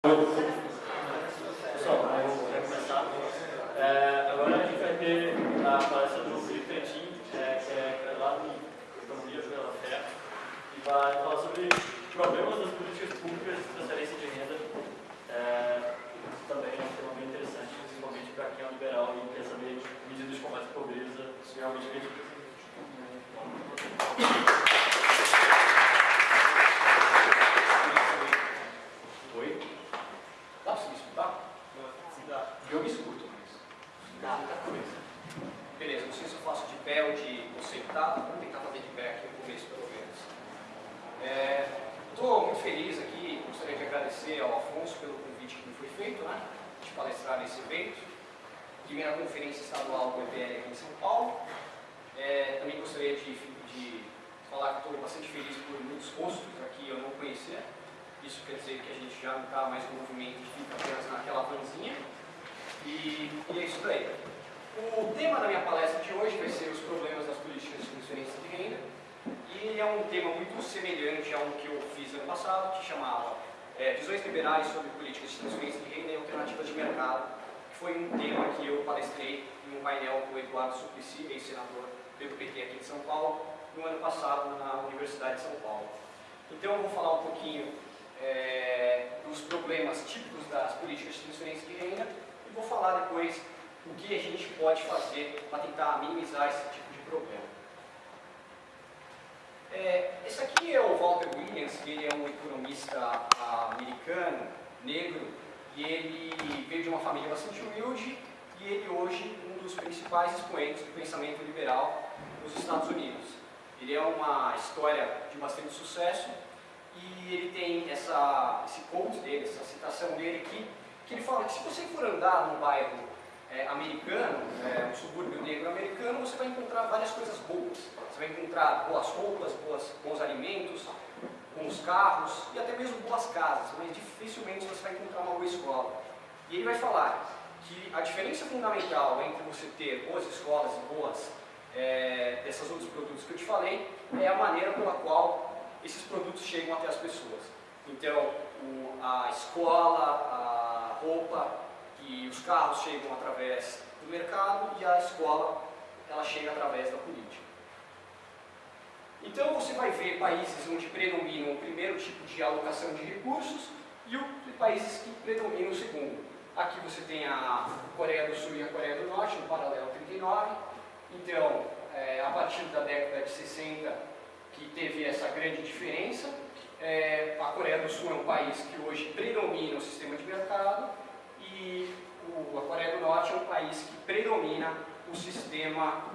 Pessoal, vamos começar. É, agora a gente vai ter a palestra do Felipe Trentin, é, que é lá em Economia pela Fé, e vai falar sobre problemas das políticas públicas de transferência de renda. É, também é um tema bem interessante, principalmente para quem é liberal e quer saber medidas de combate à pobreza, se realmente acredita. Oi? Dá pra você me escutar? Eu me escuto, mas dá muita coisa. Beleza, não sei se eu faço de pé ou de ou sentado. Vamos tentar fazer de pé aqui no começo, pelo menos. Estou muito feliz aqui, gostaria de agradecer ao Afonso pelo convite que me foi feito, né? De palestrar nesse evento. Primeira conferência estadual do EPL aqui em São Paulo. É, também gostaria de, de falar que estou bastante feliz por muitos rostos aqui eu não conhecer. Isso quer dizer que a gente já não está mais no movimento que fica apenas naquela vanzinha. E, e é isso daí. O tema da minha palestra de hoje vai ser os problemas das políticas de transferência de renda. E ele é um tema muito semelhante a um que eu fiz ano passado, que chamava é, Visões Liberais sobre Políticas de Transferência de Renda e Alternativas de Mercado, que foi que eu palestrei em um painel com o Eduardo Suplicy, ex-senador pelo PT aqui em São Paulo, no ano passado na Universidade de São Paulo. Então eu vou falar um pouquinho é, dos problemas típicos das políticas de transferência de renda e vou falar depois o que a gente pode fazer para tentar minimizar esse tipo de problema. É, esse aqui é o Walter Williams, ele é um economista americano, negro, e ele veio de uma família bastante humilde e ele hoje um dos principais expoentes do pensamento liberal nos Estados Unidos. Ele é uma história de bastante sucesso e ele tem essa, esse quote dele, essa citação dele aqui, que ele fala que se você for andar num bairro é, americano, é, um subúrbio negro americano, você vai encontrar várias coisas boas. Você vai encontrar boas roupas, boas, bons alimentos, bons carros e até mesmo boas casas, mas dificilmente você vai encontrar uma boa escola. E ele vai falar que a diferença fundamental entre você ter boas escolas e boas é, desses outros produtos que eu te falei é a maneira pela qual esses produtos chegam até as pessoas. Então, o, a escola, a roupa e os carros chegam através do mercado e a escola ela chega através da política. Então você vai ver países onde predominam o primeiro tipo de alocação de recursos e o, países que predominam o segundo. Aqui você tem a Coreia do Sul e a Coreia do Norte, no paralelo 39. Então, é, a partir da década de 60, que teve essa grande diferença. É, a Coreia do Sul é um país que hoje predomina o sistema de mercado e o, a Coreia do Norte é um país que predomina o sistema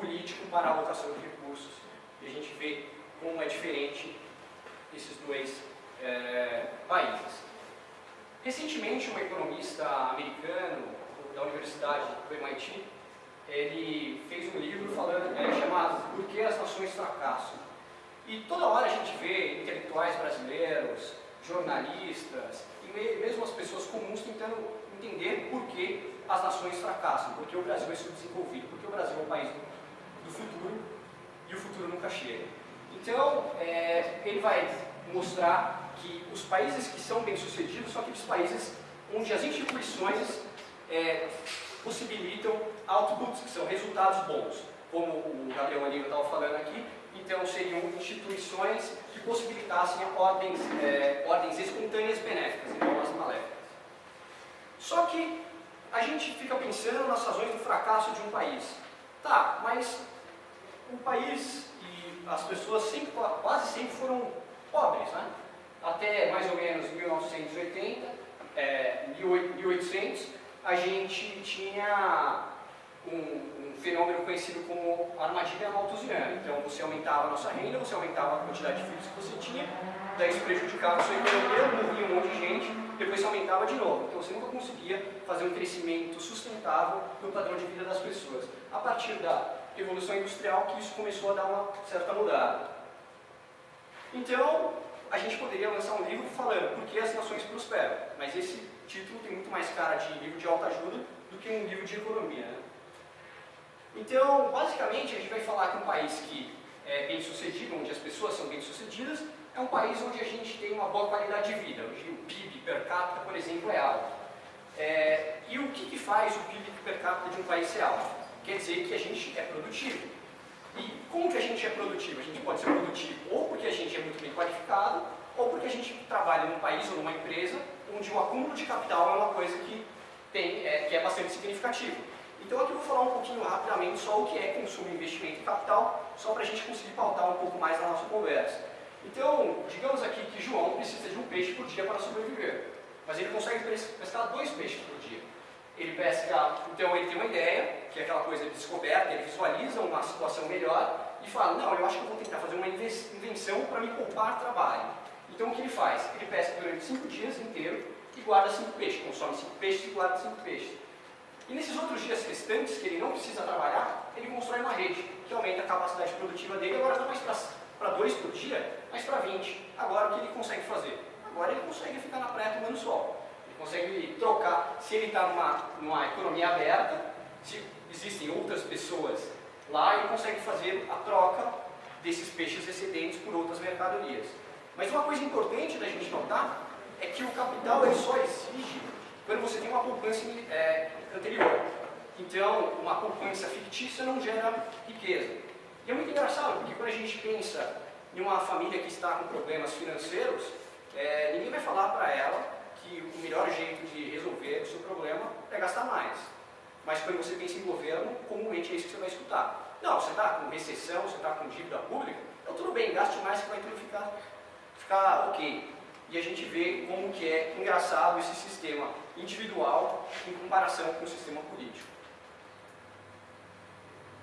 político para a alocação de recursos. E a gente vê como é diferente esses dois. Recentemente, um economista americano da Universidade do MIT, ele fez um livro falando, é, chamado Por que as Nações Fracassam? E toda hora a gente vê intelectuais brasileiros, jornalistas e mesmo as pessoas comuns tentando entender por que as nações fracassam, por que o Brasil é subdesenvolvido, por que o Brasil é o país do, futuro e o futuro nunca chega. Então, é, ele vai mostrar que os países que são bem-sucedidos são aqueles países onde as instituições é, possibilitam outputs, que são resultados bons. Como o Gabriel Oliva estava falando aqui, então seriam instituições que possibilitassem ordens, é, ordens espontâneas benéficas e não as maléficas. Só que a gente fica pensando nas razões do fracasso de um país. Tá, mas o país e as pessoas sempre, quase sempre foram pobres, né? Até mais ou menos 1980, é, 1800, a gente tinha um, um, fenômeno conhecido como armadilha malthusiana. Então você aumentava a nossa renda, você aumentava a quantidade de filhos que você tinha, daí isso prejudicava a sua economia, morria um monte de gente, depois você aumentava de novo. Então você nunca conseguia fazer um crescimento sustentável no padrão de vida das pessoas. A partir da Revolução Industrial que isso começou a dar uma certa mudada. Então, a gente poderia lançar um livro falando por que as nações prosperam, mas esse título tem muito mais cara de livro de autoajuda do que um livro de economia. Né? Então, basicamente, a gente vai falar que um país que é bem sucedido, onde as pessoas são bem sucedidas, é um país onde a gente tem uma boa qualidade de vida, onde o PIB per capita, por exemplo, é alto. É, e o que, que faz o PIB per capita de um país ser alto? Quer dizer que a gente é produtivo. E como que a gente é produtivo? A gente pode ser produtivo ou porque a gente é muito bem qualificado, ou porque a gente trabalha num país ou numa empresa onde o acúmulo de capital é uma coisa que, tem, é, que é bastante significativo. Então aqui eu vou falar um pouquinho rapidamente só o que é consumo, investimento e capital, só para a gente conseguir pautar um pouco mais na nossa conversa. Então, digamos aqui que João precisa de um peixe por dia para sobreviver, mas ele consegue pescar dois peixes por dia. Ele pesca, então ele tem uma ideia, que é aquela coisa de descoberta, ele visualiza uma situação melhor e fala, não, eu acho que eu vou tentar fazer uma invenção para me poupar trabalho. Então o que ele faz? Ele pesca durante cinco dias inteiro e guarda cinco peixes, consome cinco peixes e guarda cinco peixes. E nesses outros dias restantes, que ele não precisa trabalhar, ele constrói uma rede, que aumenta a capacidade produtiva dele, agora não mais para dois por dia, mas para 20. Agora o que ele consegue fazer? Agora ele consegue ficar na praia tomando sol. Consegue trocar, se ele está numa, numa economia aberta, se existem outras pessoas lá, ele consegue fazer a troca desses peixes excedentes por outras mercadorias. Mas uma coisa importante da gente notar é que o capital ele só exige quando você tem uma poupança é, anterior. Então, uma poupança fictícia não gera riqueza. E é muito engraçado, porque quando a gente pensa em uma família que está com problemas financeiros, é, ninguém vai falar para ela que o melhor jeito de resolver o seu problema é gastar mais. Mas quando você pensa em governo, comumente é isso que você vai escutar. Não, você está com recessão, você está com dívida pública, então tudo bem, gaste mais que vai tudo ficar, ficar ok. E a gente vê como que é engraçado esse sistema individual em comparação com o sistema político.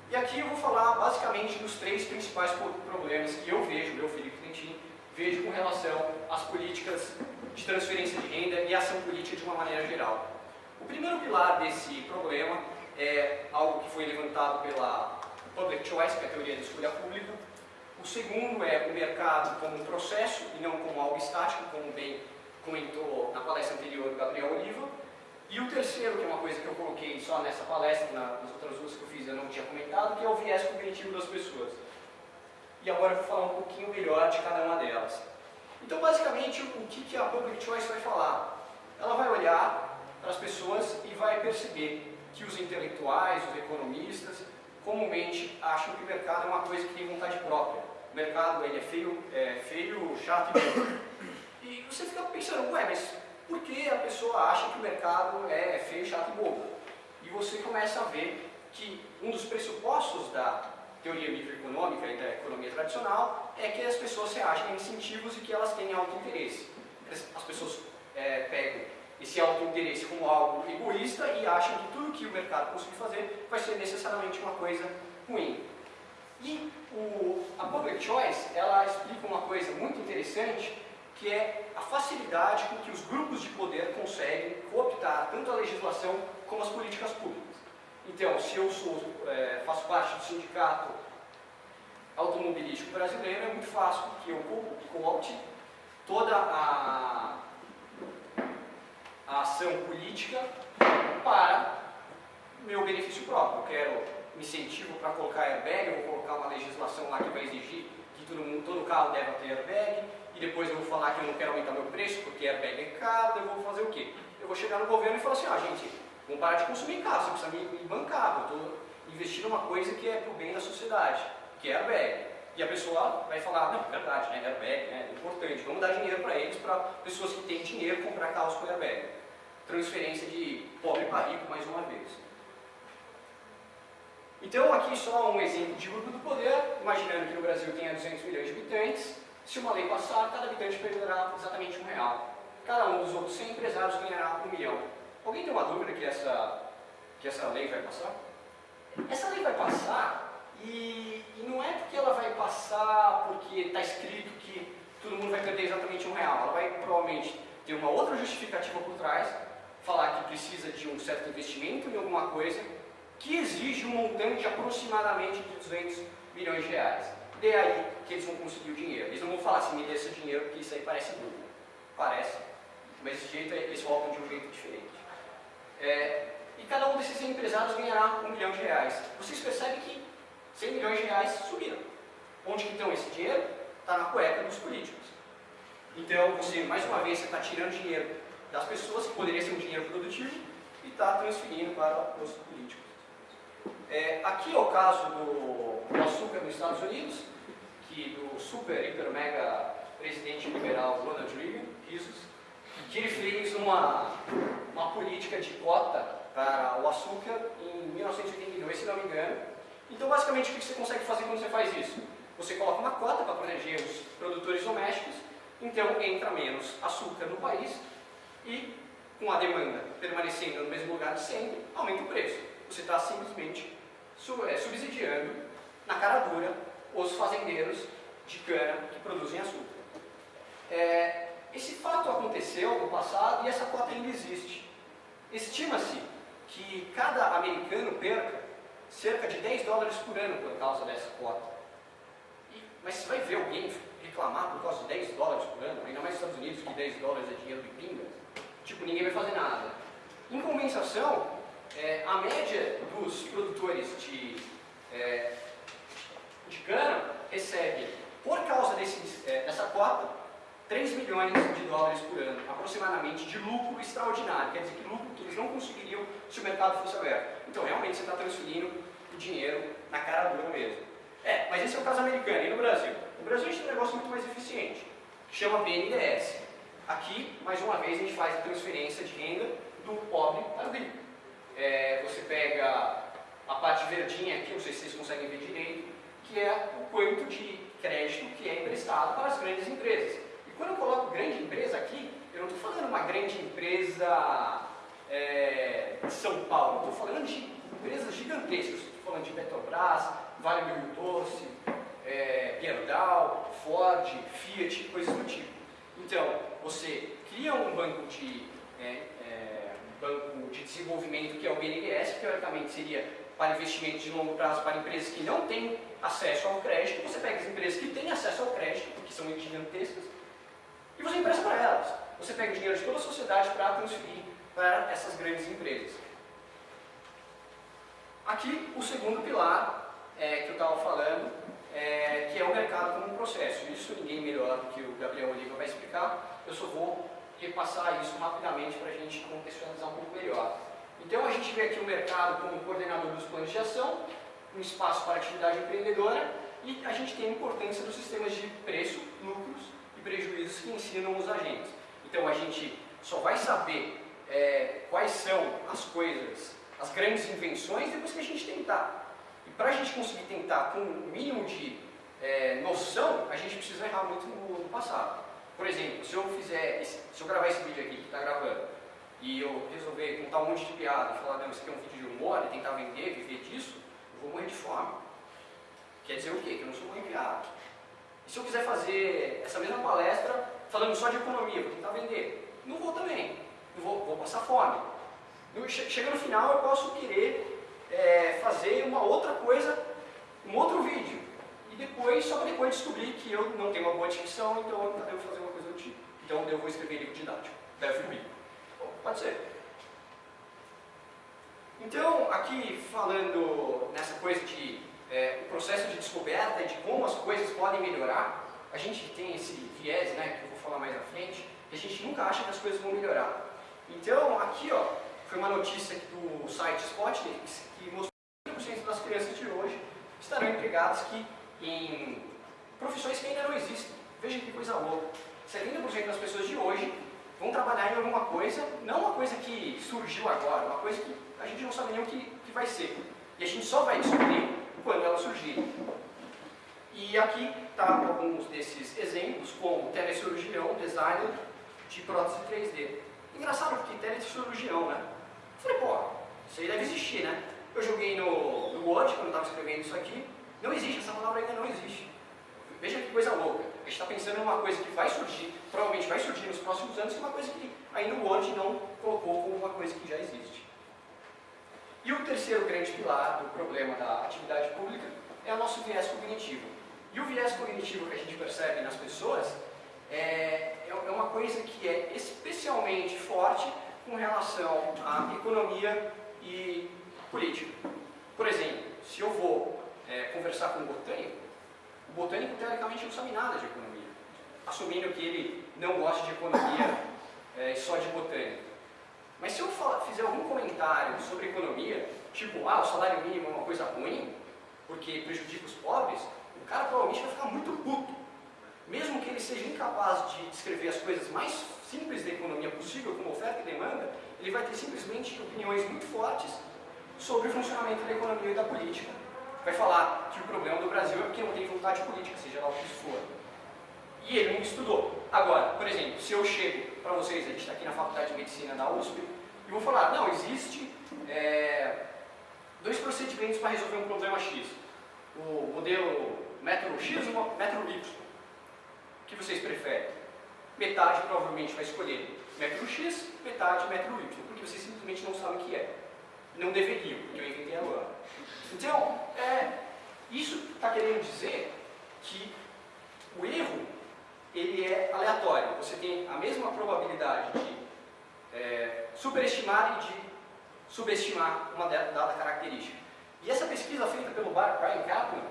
E aqui eu vou falar basicamente dos três principais problemas que eu vejo, meu Felipe Trentin, vejo com relação às políticas de transferência de renda e ação política de uma maneira geral. O primeiro pilar desse problema é algo que foi levantado pela Public Choice, que é a teoria da escolha pública. O segundo é o mercado como um processo e não como algo estático, como bem comentou na palestra anterior o Gabriel Oliva. E o terceiro, que é uma coisa que eu coloquei só nessa palestra, nas outras duas que eu fiz eu não tinha comentado, que é o viés cognitivo das pessoas. E agora eu vou falar um pouquinho melhor de cada uma delas. Então, basicamente, o que, a Public Choice vai falar? Ela vai olhar para as pessoas e vai perceber que os intelectuais, os economistas, comumente acham que o mercado é uma coisa que tem vontade própria. O mercado ele é feio, é feio, chato e bom. E você fica pensando, ué, mas por que a pessoa acha que o mercado é feio, chato e bobo? E você começa a ver que um dos pressupostos da teoria microeconômica e da economia tradicional é que as pessoas reagem a incentivos e que elas têm auto-interesse. As pessoas é, pegam esse auto-interesse como algo egoísta e acham que tudo que o mercado conseguir fazer vai ser necessariamente uma coisa ruim. E o, a Public Choice, ela explica uma coisa muito interessante, que é a facilidade com que os grupos de poder conseguem cooptar tanto a legislação como as políticas públicas. Então, se eu sou, é, faço parte do sindicato automobilístico brasileiro, é muito fácil que eu coopte toda a, a ação política para meu benefício próprio. Eu quero incentivo para colocar airbag, eu vou colocar uma legislação lá que vai exigir que todo, mundo, todo carro deve ter airbag, e depois eu vou falar que eu não quero aumentar meu preço porque airbag é caro, eu vou fazer o quê? Eu vou chegar no governo e falar assim, ah gente, vamos parar de consumir carro, você precisa me, me bancar, eu estou investindo uma coisa que é para o bem da sociedade, que é airbag. E a pessoa vai falar, não, é verdade, né, airbag né, é importante, vamos dar dinheiro para eles, para pessoas que têm dinheiro comprar carros com airbag. Transferência de pobre para rico mais uma vez. Então, aqui só um exemplo de grupo do poder, imaginando que no Brasil tenha 200 milhões de habitantes, se uma lei passar, cada habitante perderá exatamente um real. Cada um dos outros 100 empresários ganhará um milhão. Alguém tem uma dúvida que essa, que essa lei vai passar? Essa lei vai passar e, e não é porque ela vai passar porque está escrito que todo mundo vai perder exatamente um real. Ela vai provavelmente ter uma outra justificativa por trás, falar que precisa de um certo investimento em alguma coisa que exige um montante aproximadamente de 200 milhões de reais. De aí que eles vão conseguir o dinheiro. Eles não vão falar assim, me dê esse dinheiro, porque isso aí parece burro. Parece. Mas esse jeito eles voltam de um jeito diferente. É, e cada um desses empresários ganhará um milhão de reais. Vocês percebem que 100 milhões de reais subiram. Onde que estão esse dinheiro? Está na cueca dos políticos. Então, você, mais uma vez, está tirando dinheiro das pessoas, que poderia ser um dinheiro produtivo, e está transferindo para os políticos. É, aqui é o caso do, do açúcar nos Estados Unidos, que do super, hiper, mega presidente liberal Ronald Reagan, Jesus, que fez uma, uma política de cota para o açúcar em 1982, se não me engano. Então, basicamente, o que você consegue fazer quando você faz isso? Você coloca uma cota para proteger os produtores domésticos, então entra menos açúcar no país e, com a demanda permanecendo no mesmo lugar de sempre, aumenta o preço. Você está simplesmente é, subsidiando, na cara dura, os fazendeiros de cana que produzem açúcar. É, esse fato aconteceu no passado e essa cota ainda existe. Estima-se que cada americano perca cerca de 10 dólares por ano por causa dessa cota. Mas você vai ver alguém reclamar por causa de 10 dólares por ano, ainda mais nos Estados Unidos, que 10 dólares é dinheiro de pinga? Tipo, ninguém vai fazer nada. Em compensação, é, a média dos produtores de, é, de cana recebe, por causa desse, é, dessa cota, 3 milhões de dólares por ano, aproximadamente, de lucro extraordinário. Quer dizer, que lucro que eles não conseguiriam se o mercado fosse aberto. Então, realmente, você está transferindo o dinheiro na cara dura mesmo. É, mas esse é o caso americano. E no Brasil? No Brasil, a gente tem um negócio muito mais eficiente, que chama BNDES. Aqui, mais uma vez, a gente faz a transferência de renda do pobre para o rico. É, você pega a parte verdinha aqui, não sei se vocês conseguem ver direito, que é o quanto de crédito que é emprestado para as grandes empresas. Quando eu coloco grande empresa aqui, eu não estou falando uma grande empresa é, de São Paulo, estou falando de empresas gigantescas, estou falando de Petrobras, Vale do Rio Doce, é, Gerdau, Ford, Fiat, coisas do tipo. Então, você cria um banco de, é, é, banco de desenvolvimento que é o BNDES, que teoricamente seria para investimentos de longo prazo para empresas que não têm acesso ao crédito, você pega as empresas que têm acesso ao crédito, que são gigantescas, e você empresta para elas. Você pega o dinheiro de toda a sociedade para transferir para essas grandes empresas. Aqui, o segundo pilar é, que eu estava falando, é, que é o mercado como um processo. Isso ninguém melhor do que o Gabriel Oliva vai explicar, eu só vou repassar isso rapidamente para a gente contextualizar um pouco melhor. Então a gente vê aqui o mercado como coordenador dos planos de ação, um espaço para atividade empreendedora e a gente tem a importância dos sistemas de preço, lucros prejuízos que ensinam os agentes. Então a gente só vai saber é, quais são as coisas, as grandes invenções depois que a gente tentar. E para a gente conseguir tentar com o mínimo de é, noção, a gente precisa errar muito no, no passado. Por exemplo, se eu fizer, esse, se eu gravar esse vídeo aqui que está gravando, e eu resolver contar um monte de piada e falar, não, isso aqui é um vídeo de humor e tentar vender, viver disso, eu vou morrer de fome. Quer dizer o quê? Que eu não sou bom em piada. E se eu quiser fazer essa mesma palestra falando só de economia, vou tentar vender, não vou também. Não vou, vou passar fome. Chega no final, eu posso querer é, fazer uma outra coisa, um outro vídeo. E depois, só para depois descobrir que eu não tenho uma boa dicção, então eu devo fazer uma coisa do tipo. Então eu vou escrever livro didático. Deve vir. Pode ser. Então, aqui falando nessa coisa de é, o processo de descoberta de como as coisas podem melhorar, a gente tem esse viés, né, que eu vou falar mais à frente, que a gente nunca acha que as coisas vão melhorar. Então, aqui ó, foi uma notícia do site Spotnik que mostrou que 30% das crianças de hoje estarão empregadas que, em profissões que ainda não existem. Veja que coisa louca. 70% das pessoas de hoje vão trabalhar em alguma coisa, não uma coisa que surgiu agora, uma coisa que a gente não sabe nem o que, que vai ser. E a gente só vai descobrir quando ela surgir. E aqui está alguns desses exemplos, como telecirurgião, designer de prótese 3D. Engraçado porque telecirurgião, né? Falei, pô, isso aí deve existir, né? Eu joguei no, no Word, quando estava escrevendo isso aqui, não existe, essa palavra ainda não existe. Veja que coisa louca. A gente está pensando em uma coisa que vai surgir, provavelmente vai surgir nos próximos anos, que é uma coisa que ainda o Word não colocou como uma coisa que já existe. E o terceiro grande pilar do problema da atividade pública é o nosso viés cognitivo. E o viés cognitivo que a gente percebe nas pessoas é, é uma coisa que é especialmente forte com relação à economia e política. Por exemplo, se eu vou é, conversar com um botânico, o botânico teoricamente não sabe nada de economia, assumindo que ele não goste de economia é, só de botânica. Mas se eu fizer algum comentário sobre economia, tipo, ah, o salário mínimo é uma coisa ruim, porque prejudica os pobres, o cara provavelmente vai ficar muito puto. Mesmo que ele seja incapaz de descrever as coisas mais simples da economia possível, como oferta e demanda, ele vai ter simplesmente opiniões muito fortes sobre o funcionamento da economia e da política. Vai falar que o problema do Brasil é porque não tem vontade política, seja lá o que for. E ele não estudou. Agora, por exemplo, se eu chego para vocês, a gente está aqui na Faculdade de Medicina da USP, e vou falar, não, existe é, dois procedimentos para resolver um problema X. O modelo método X e o método Y. O que vocês preferem? Metade provavelmente vai escolher método X, metade método Y, porque vocês simplesmente não sabem o que é. Não deveriam, porque eu inventei agora. Então, é, isso está querendo dizer que o erro ele é aleatório. Você tem a mesma probabilidade de é, superestimar e de subestimar uma dada característica. E essa pesquisa feita pelo Brian Kaplan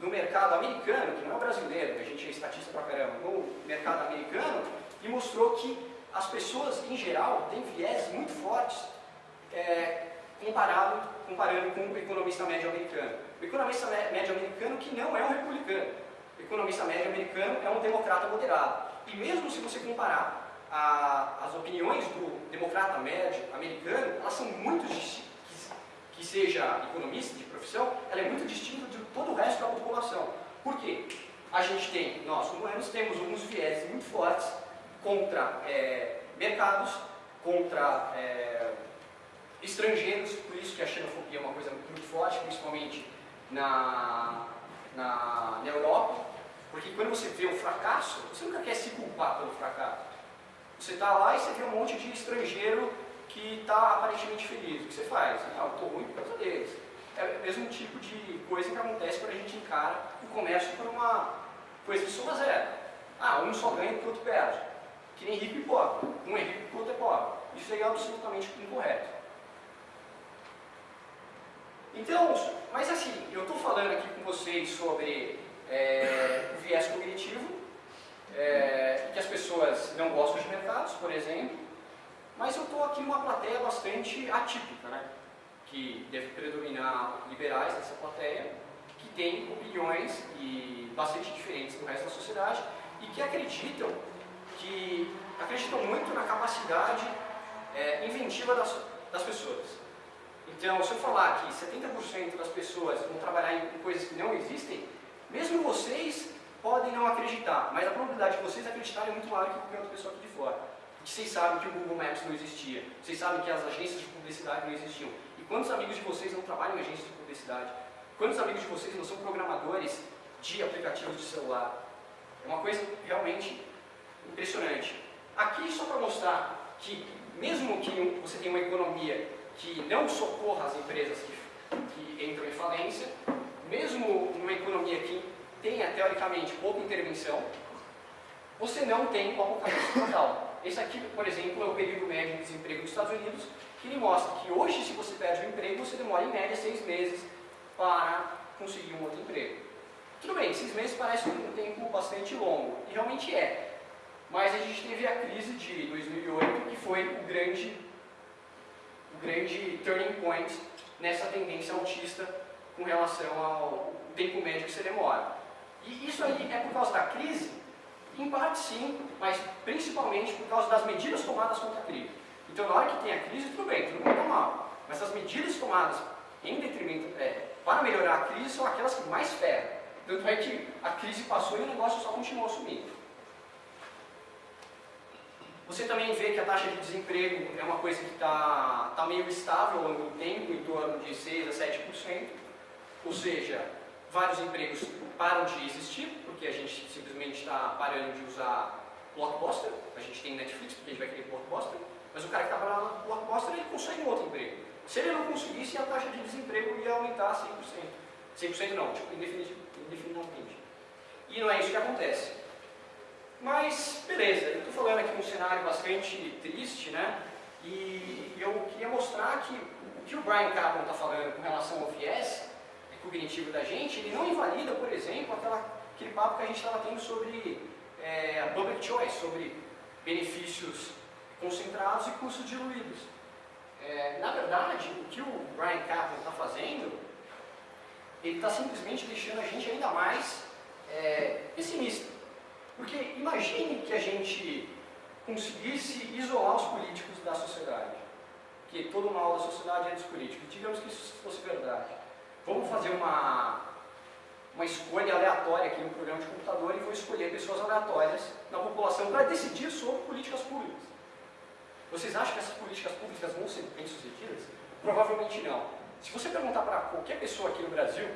no mercado americano, que não é brasileiro, que a gente é estatista pra caramba, no mercado americano, e mostrou que as pessoas, em geral, têm viés muito fortes é, comparado, comparando com o economista médio americano. O economista médio americano que não é um republicano. O economista médio americano é um democrata moderado. E mesmo se você comparar a, as opiniões do democrata médio americano, elas são muito distintas. Que seja economista de profissão, ela é muito distinta de todo o resto da população. Por quê? A gente tem, nós humanos, temos alguns viés muito fortes contra é, mercados, contra é, estrangeiros, por isso que a xenofobia é uma coisa muito forte, principalmente na, na, na Europa, porque quando você vê um fracasso, você nunca quer se culpar pelo fracasso. Você está lá e você vê um monte de estrangeiro que está aparentemente feliz. O que você faz? Ah, eu estou ruim por causa deles. É o mesmo tipo de coisa que acontece quando a gente encara o comércio por uma coisa de soma zero. Ah, um só ganha porque o outro perde. Que nem rico e pobre. Um é rico porque o outro é pobre. Isso é absolutamente incorreto. Então, mas assim, eu estou falando aqui com vocês sobre é, o viés cognitivo, é, que as pessoas não gostam de mercados, por exemplo, mas eu estou aqui numa plateia bastante atípica, né? que deve predominar liberais nessa plateia, que tem opiniões e bastante diferentes do resto da sociedade e que acreditam que acreditam muito na capacidade é, inventiva das, das pessoas. Então, se eu falar que 70% das pessoas vão trabalhar em coisas que não existem, mesmo vocês podem não acreditar, mas a probabilidade de vocês acreditarem é muito maior que qualquer outra pessoa aqui de fora. Porque vocês sabem que o Google Maps não existia, vocês sabem que as agências de publicidade não existiam. E quantos amigos de vocês não trabalham em agências de publicidade? Quantos amigos de vocês não são programadores de aplicativos de celular? É uma coisa realmente impressionante. Aqui só para mostrar que mesmo que você tenha uma economia que não socorra as empresas que, que entram em falência, mesmo numa economia que tenha, teoricamente, pouca intervenção, você não tem o apocalipse total. Esse aqui, por exemplo, é o período médio de desemprego dos Estados Unidos, que ele mostra que hoje, se você perde um emprego, você demora em média seis meses para conseguir um outro emprego. Tudo bem, seis meses parece um tempo bastante longo, e realmente é. Mas a gente teve a crise de 2008, que foi o grande, o grande turning point nessa tendência autista com relação ao tempo médio que você demora. E isso aí é por causa da crise? Em parte sim, mas principalmente por causa das medidas tomadas contra a crise. Então na hora que tem a crise, tudo bem, tudo muito mal. Mas as medidas tomadas em detrimento, é, para melhorar a crise são aquelas que mais ferram. Tanto é que a crise passou e o negócio só continuou subindo. Você também vê que a taxa de desemprego é uma coisa que está tá meio estável ao longo do tempo, em torno de 6% a 7%. Ou seja, vários empregos param de existir, porque a gente simplesmente está parando de usar Blockbuster, a gente tem Netflix porque a gente vai querer Blockbuster, mas o cara que está parando no Blockbuster ele consegue um outro emprego. Se ele não conseguisse, a taxa de desemprego ia aumentar a 100%. 100% não, tipo, indefinidamente. E não é isso que acontece. Mas, beleza, eu estou falando aqui um cenário bastante triste, né? E eu queria mostrar que o que o Brian Kaplan está falando com relação ao viés cognitivo da gente, ele não invalida, por exemplo, aquela, aquele papo que a gente estava tendo sobre é, public choice, sobre benefícios concentrados e custos diluídos. É, na verdade, o que o Brian Kaplan está fazendo, ele está simplesmente deixando a gente ainda mais é, pessimista. Porque imagine que a gente conseguisse isolar os políticos da sociedade. Que todo mal da sociedade é dos políticos. Digamos que isso fosse verdade. Vamos fazer uma, uma escolha aleatória aqui no programa de computador e vou escolher pessoas aleatórias na população para decidir sobre políticas públicas. Vocês acham que essas políticas públicas vão ser bem-sucedidas? Provavelmente não. Se você perguntar para qualquer pessoa aqui no Brasil,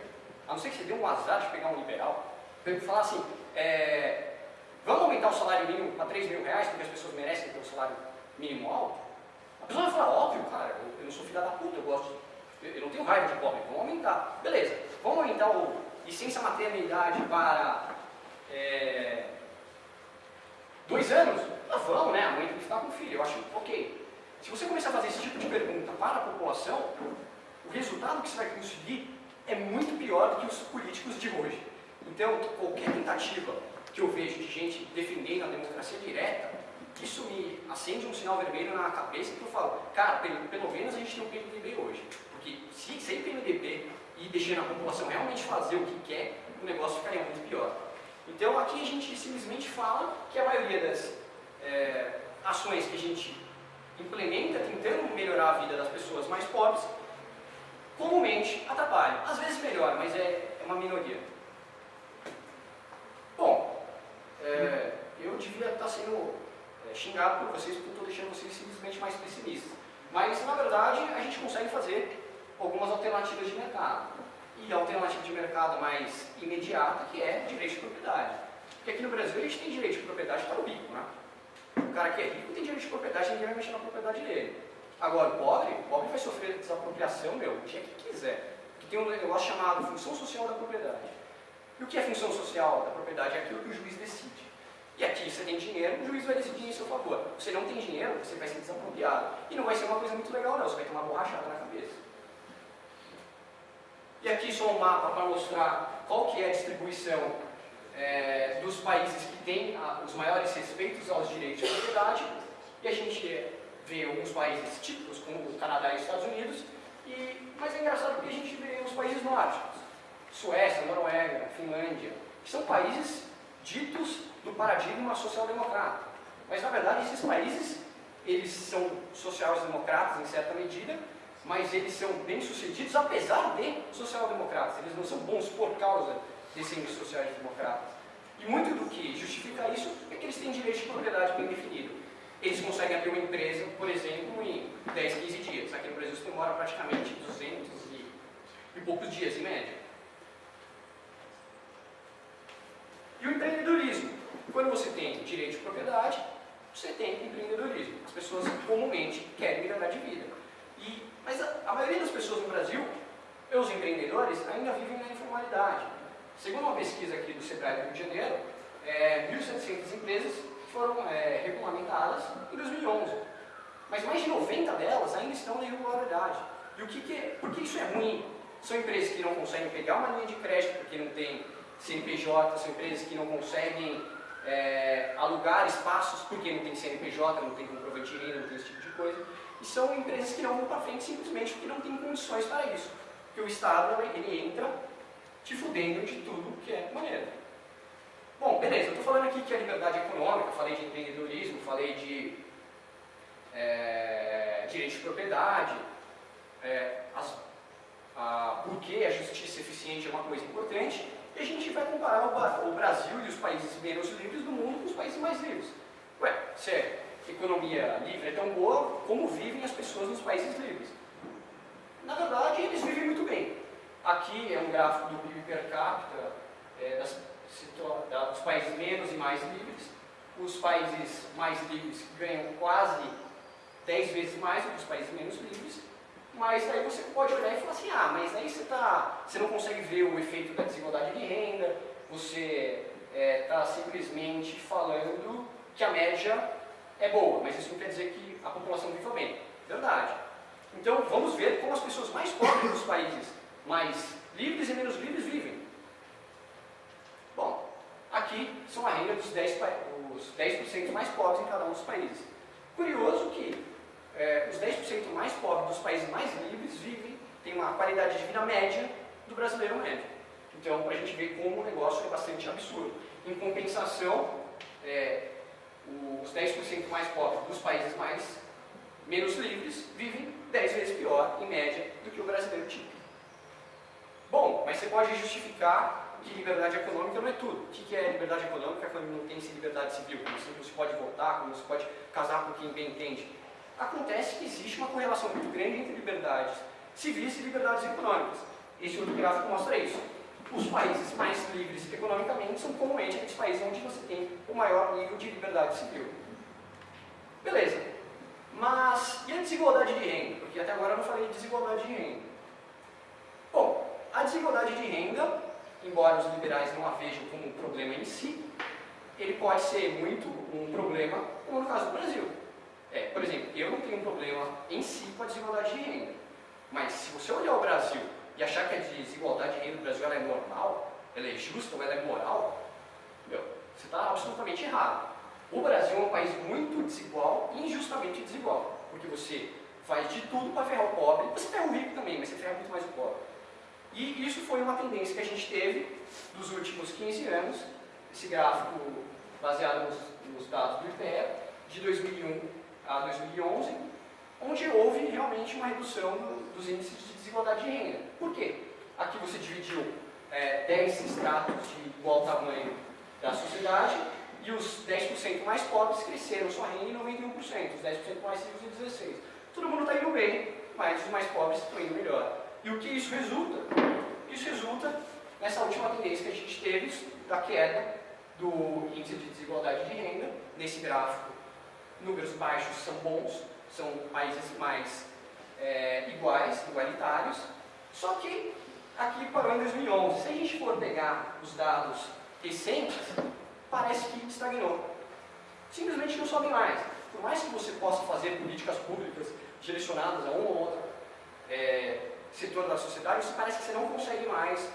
a não ser que você dê um azar de pegar um liberal, falar assim, é, vamos aumentar o salário mínimo para 3 mil reais, porque as pessoas merecem ter um salário mínimo alto? A pessoa vai falar, óbvio, cara, eu não sou filha da puta, eu gosto, eu, não tenho raiva de pobre, vamos aumentar. Beleza, vamos aumentar o licença maternidade para é, dois anos? Ah, vamos, né? A mãe tem que ficar com o filho, eu acho ok. Se você começar a fazer esse tipo de pergunta para a população, o resultado que você vai conseguir é muito pior do que os políticos de hoje. Então, qualquer tentativa que eu vejo de gente defendendo a democracia direta, isso me acende um sinal vermelho na cabeça que eu falo, cara, pelo, pelo menos a gente tem um PMDB hoje. Porque se sem PMDB e deixando a população realmente fazer o que quer, o negócio ficaria muito pior. Então aqui a gente simplesmente fala que a maioria das é, ações que a gente implementa tentando melhorar a vida das pessoas mais pobres, comumente atrapalham. Às vezes melhora, mas é, é uma minoria. Bom, é, eu devia estar sendo é, xingado por vocês porque estou deixando vocês simplesmente mais pessimistas. Mas, na verdade, a gente consegue fazer algumas alternativas de mercado. E a alternativa de mercado mais imediata, que é direito de propriedade. Porque aqui no Brasil a gente tem direito de propriedade para o rico, né? O cara que é rico tem direito de propriedade, ninguém vai mexer na propriedade dele. Agora, o pobre, o pobre vai sofrer desapropriação, meu, o dia que quiser. Porque tem um negócio chamado função social da propriedade. E o que é função social da propriedade? É aquilo que o juiz decide. E aqui você tem dinheiro, o juiz vai decidir em seu favor. Você não tem dinheiro, você vai ser desapropriado. E não vai ser uma coisa muito legal, não. Você vai ter uma borrachada na cabeça. E aqui só um mapa para mostrar qual que é a distribuição é, dos países que têm a, os maiores respeitos aos direitos de propriedade. E a gente vê alguns países típicos, como o Canadá e os Estados Unidos. E, mas é engraçado porque a gente vê os países nórdicos. Suécia, Noruega, Finlândia, que são países ditos do paradigma social-democrata. Mas, na verdade, esses países, eles são sociais-democratas em certa medida, mas eles são bem-sucedidos apesar de social-democratas. Eles não são bons por causa de serem sociais-democratas. E muito do que justifica isso é que eles têm direito de propriedade bem definido. Eles conseguem abrir uma empresa, por exemplo, em 10, 15 dias. Aqui no Brasil você demora praticamente 200 e, e poucos dias, em média. E o empreendedorismo? Quando você tem direito de propriedade, você tem empreendedorismo. As pessoas comumente querem melhorar de vida. E, mas a, a maioria das pessoas no Brasil, os empreendedores, ainda vivem na informalidade. Segundo uma pesquisa aqui do Sebrae do Rio de Janeiro, é, 1.700 empresas foram é, regulamentadas em 2011. Mas mais de 90 delas ainda estão na irregularidade. E o que, que é, por que isso é ruim? São empresas que não conseguem pegar uma linha de crédito porque não tem CNPJ, são empresas que não conseguem é, alugar espaços porque não tem CNPJ, não tem comprovante de renda, não tem esse tipo de coisa. E são empresas que não vão para frente simplesmente porque não tem condições para isso. Porque o Estado ele entra te fudendo de tudo que é maneira. Bom, beleza, eu estou falando aqui que a liberdade econômica, falei de empreendedorismo, falei de é, direito de propriedade, é, as, a, por que a justiça eficiente é uma coisa importante, e a gente vai comparar o, o Brasil e os países menos livres do mundo com os países mais livres. Ué, a economia livre é tão boa, como vivem as pessoas nos países livres? Na verdade, eles vivem muito bem. Aqui é um gráfico do PIB per capita é, das, dos países menos e mais livres. Os países mais livres ganham quase 10 vezes mais do que os países menos livres. Mas aí você pode olhar e falar assim, ah, mas aí você, tá, você não consegue ver o efeito da desigualdade de renda, você está é, tá simplesmente falando que a média é boa, mas isso não quer dizer que a população viva bem. Verdade. Então vamos ver como as pessoas mais pobres dos países mais livres e menos livres vivem. Bom, aqui são a renda dos 10 os os 10% mais pobres em cada um dos países. Curioso que é, os 10% mais pobres dos países mais livres vivem, têm uma qualidade de vida média do brasileiro médio. Então, para a gente ver como o negócio é bastante absurdo. Em compensação, é, os 10% mais pobres dos países mais menos livres vivem 10 vezes pior, em média, do que o brasileiro típico. Bom, mas você pode justificar que liberdade econômica não é tudo. O que é liberdade econômica quando não tem liberdade civil? Como você pode votar, como você pode casar com quem bem entende. Acontece que existe uma correlação muito grande entre liberdades civis e liberdades econômicas. Esse outro gráfico mostra isso. Os países mais livres economicamente são comumente aqueles países onde você tem o maior nível de liberdade civil. Beleza. Mas e a desigualdade de renda? Porque até agora eu não falei de desigualdade de renda. Bom, a desigualdade de renda, embora os liberais não a vejam como um problema em si, ele pode ser muito um problema, como no caso do Brasil. É, por exemplo, eu não tenho um problema em si com a desigualdade de renda. Mas se você olhar o Brasil e achar que a desigualdade de renda do Brasil é normal, ela é justa ou ela é moral, meu, você está absolutamente errado. O Brasil é um país muito desigual e injustamente desigual, porque você faz de tudo para ferrar o pobre, você ferra o rico também, mas você ferra muito mais o pobre. E isso foi uma tendência que a gente teve nos últimos 15 anos, esse gráfico baseado nos, nos dados do IPE, de 2001 a 2011, onde houve realmente uma redução do, dos índices de desigualdade de renda. Por quê? Aqui você dividiu é, 10 estratos de igual tamanho da sociedade e os 10% mais pobres cresceram sua renda em 91%, os 10% mais ricos em 16%. Todo mundo está indo bem, mas os mais pobres estão indo melhor. E o que isso resulta? Isso resulta nessa última tendência que a gente teve da queda do índice de desigualdade de renda, nesse gráfico, números baixos são bons, são países mais é, iguais, igualitários, só que aqui parou em 2011. Se a gente for pegar os dados recentes, parece que estagnou. Simplesmente não sobe mais. Por mais que você possa fazer políticas públicas direcionadas a um ou outro é, setor da sociedade, parece que você não consegue mais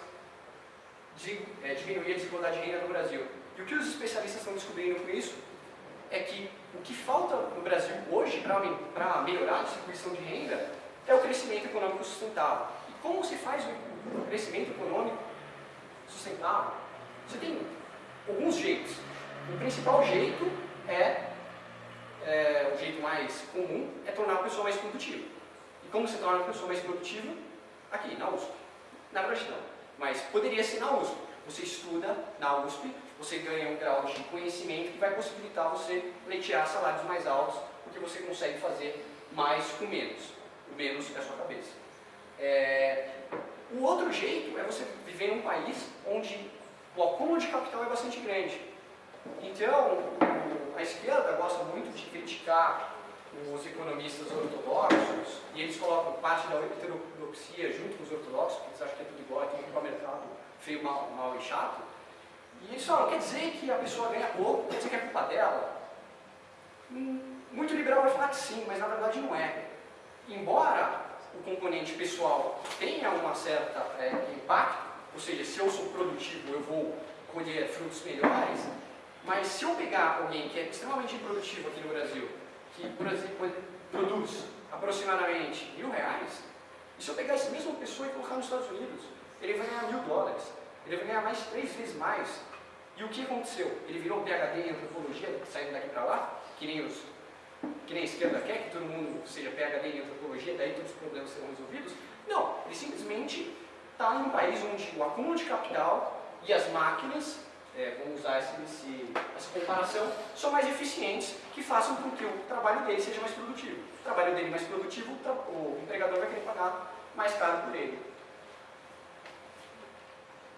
de, é, diminuir a desigualdade de renda no Brasil. E o que os especialistas estão descobrindo com isso é que o que falta no Brasil hoje para melhorar a distribuição de renda é o crescimento econômico sustentável. E como se faz o crescimento econômico sustentável? Você tem alguns jeitos. O principal jeito é, é, o jeito mais comum, é tornar a pessoa mais produtiva. E como se torna a pessoa mais produtiva? Aqui, na USP. Na verdade não, mas poderia ser na USP. Você estuda na USP, você ganha um grau de conhecimento que vai possibilitar você pleitear salários mais altos, porque você consegue fazer mais com menos. O menos é a sua cabeça. É... O outro jeito é você viver em um país onde o acúmulo de capital é bastante grande. Então, a esquerda gosta muito de criticar os economistas ortodoxos, e eles colocam parte da heterodoxia junto com os ortodoxos, porque eles acham que é tudo igual, ir para o mercado feio, mal, mal e chato. E eles falam, quer dizer que a pessoa ganha pouco, quer dizer que é culpa dela? Hum, muito liberal vai falar que sim, mas na verdade não é. Embora o componente pessoal tenha uma certa é, impacto, ou seja, se eu sou produtivo eu vou colher frutos melhores, mas se eu pegar alguém que é extremamente improdutivo aqui no Brasil, que por exemplo, produz aproximadamente mil reais, e se eu pegar essa mesma pessoa e colocar nos Estados Unidos, ele vai ganhar mil dólares, ele vai ganhar mais três vezes mais e o que aconteceu? Ele virou PHD em antropologia, saindo daqui para lá, que nem, os, que nem a esquerda quer, que todo mundo seja PHD em antropologia, daí todos os problemas serão resolvidos? Não, ele simplesmente está em um país onde o acúmulo de capital e as máquinas, é, vamos usar esse, esse, essa comparação, são mais eficientes, que façam com que o trabalho dele seja mais produtivo. O trabalho dele mais produtivo, o empregador vai querer pagar mais caro por ele.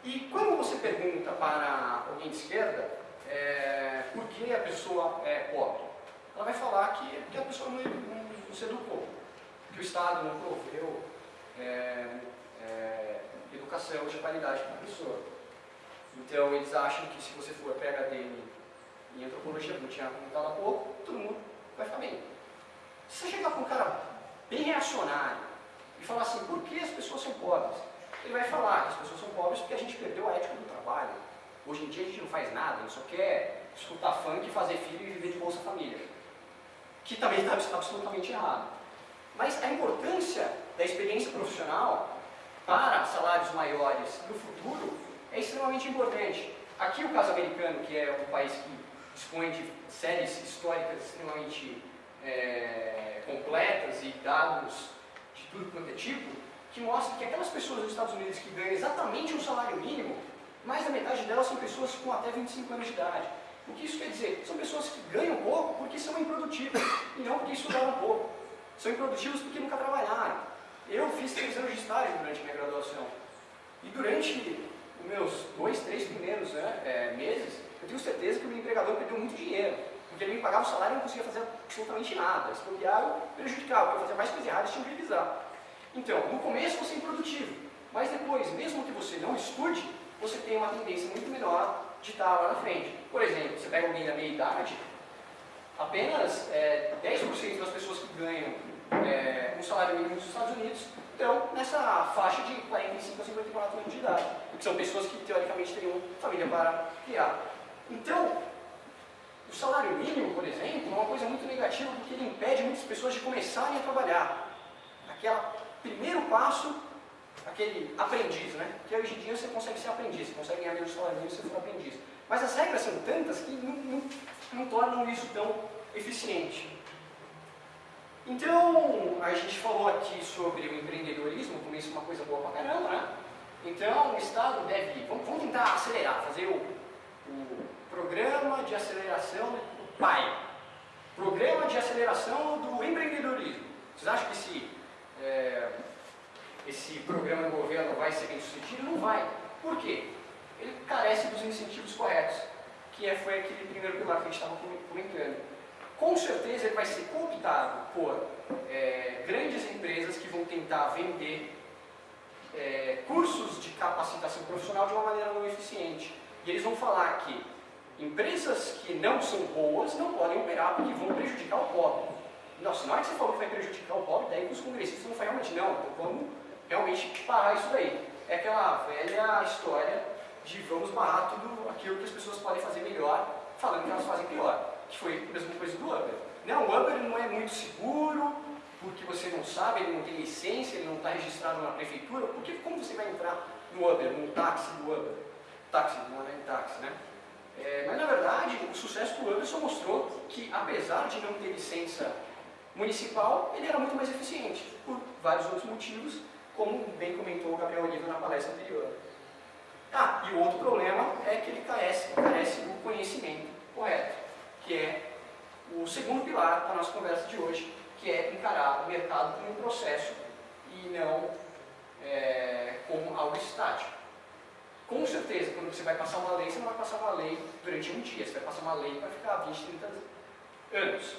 E quando você pergunta para alguém de esquerda é, por que a pessoa é pobre, ela vai falar que, a pessoa não, não, não se educou, que o Estado não proveu é, é, educação de qualidade para a pessoa. Então eles acham que se você for PHD em antropologia, como tinha comentado há pouco, todo mundo vai ficar bem. Se você chegar para um cara bem reacionário e falar assim, por que as pessoas são pobres? Ele vai falar que as pessoas são pobres porque a gente perdeu a ética do trabalho. Hoje em dia a gente não faz nada, a gente só quer escutar funk, fazer filho e viver de Bolsa Família. Que também está absolutamente errado. Mas a importância da experiência profissional para salários maiores no futuro é extremamente importante. Aqui o caso americano, que é um país que dispõe de séries históricas extremamente é, completas e dados de tudo quanto é tipo, que mostra que aquelas pessoas nos Estados Unidos que ganham exatamente um salário mínimo, mais da metade delas são pessoas com até 25 anos de idade. O que isso quer dizer? São pessoas que ganham pouco porque são improdutivas e não porque estudaram pouco. São improdutivos porque nunca trabalharam. Eu fiz três anos de estágio durante minha graduação. E durante os meus dois, três primeiros né, é, meses, eu tenho certeza que o meu empregador perdeu muito dinheiro. Porque ele me pagava o salário e não conseguia fazer absolutamente nada. Eu prejudicava. Eu fazia mais coisas erradas e tinha que revisar. Então, no começo você é improdutivo. Mas depois, mesmo que você não estude, você tem uma tendência muito menor de estar lá na frente. Por exemplo, você pega alguém da meia idade, apenas é, 10% das pessoas que ganham é, um salário mínimo nos Estados Unidos estão nessa faixa de 45 a 54 anos de idade, que são pessoas que teoricamente teriam família para criar. Então, o salário mínimo, por exemplo, é uma coisa muito negativa porque ele impede muitas pessoas de começarem a trabalhar. Aquele primeiro passo, aquele aprendiz, né? Que hoje em dia você consegue ser aprendiz, você consegue ganhar salário mínimo se for aprendiz. Mas as regras são tantas que não, não, não tornam isso tão eficiente. Então, a gente falou aqui sobre o empreendedorismo, como isso é uma coisa boa pra caramba, né? Então, o Estado deve, vamos, vamos tentar acelerar, fazer o, o Programa de Aceleração do PAI, Programa de Aceleração do Empreendedorismo. Vocês acham que esse, é, esse programa do governo vai ser bem sucedido? Não vai. Por quê? Ele carece dos incentivos corretos, que é, foi aquele primeiro pilar que a gente estava comentando com certeza ele vai ser cooptado por é, grandes empresas que vão tentar vender é, cursos de capacitação profissional de uma maneira não eficiente. E eles vão falar que empresas que não são boas não podem operar porque vão prejudicar o pobre. Nossa, na hora que você falou que vai prejudicar o pobre, daí os congressistas vão falar realmente, não, então vamos realmente parar isso daí. É aquela velha história de vamos barrar tudo aquilo que as pessoas podem fazer melhor, falando que elas fazem pior que foi a mesma coisa do Uber. Não, o Uber não é muito seguro, porque você não sabe, ele não tem licença, ele não está registrado na prefeitura, porque como você vai entrar no Uber, no táxi do Uber? Táxi, não é táxi, né? É, mas na verdade, o sucesso do Uber só mostrou que, apesar de não ter licença municipal, ele era muito mais eficiente, por vários outros motivos, como bem comentou o Gabriel Oliva na palestra anterior. Ah, e o outro problema é que ele carece, carece do conhecimento correto que é o segundo pilar da nossa conversa de hoje, que é encarar o mercado como um processo e não é, como algo estático. Com certeza, quando você vai passar uma lei, você não vai passar uma lei durante um dia, você vai passar uma lei para ficar 20, 30 anos.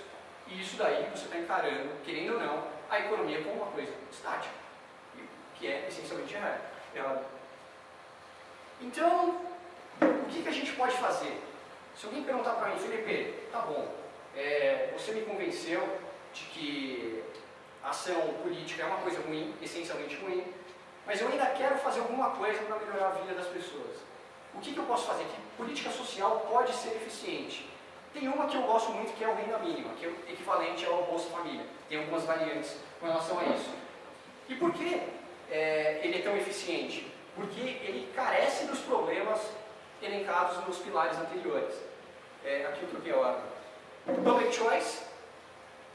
E isso daí você está encarando, querendo ou não, a economia como uma coisa estática, que é essencialmente errado. Então, o que, que a gente pode fazer? Se alguém perguntar para mim, Felipe, tá bom, é, você me convenceu de que ação política é uma coisa ruim, essencialmente ruim, mas eu ainda quero fazer alguma coisa para melhorar a vida das pessoas. O que, que eu posso fazer? Que política social pode ser eficiente? Tem uma que eu gosto muito, que é o renda mínima, que é o equivalente ao Bolsa Família. Tem algumas variantes com relação a isso. E por que é, ele é tão eficiente? Porque ele carece dos problemas elencados nos pilares anteriores. É, aqui o troquei a ordem. Public Choice,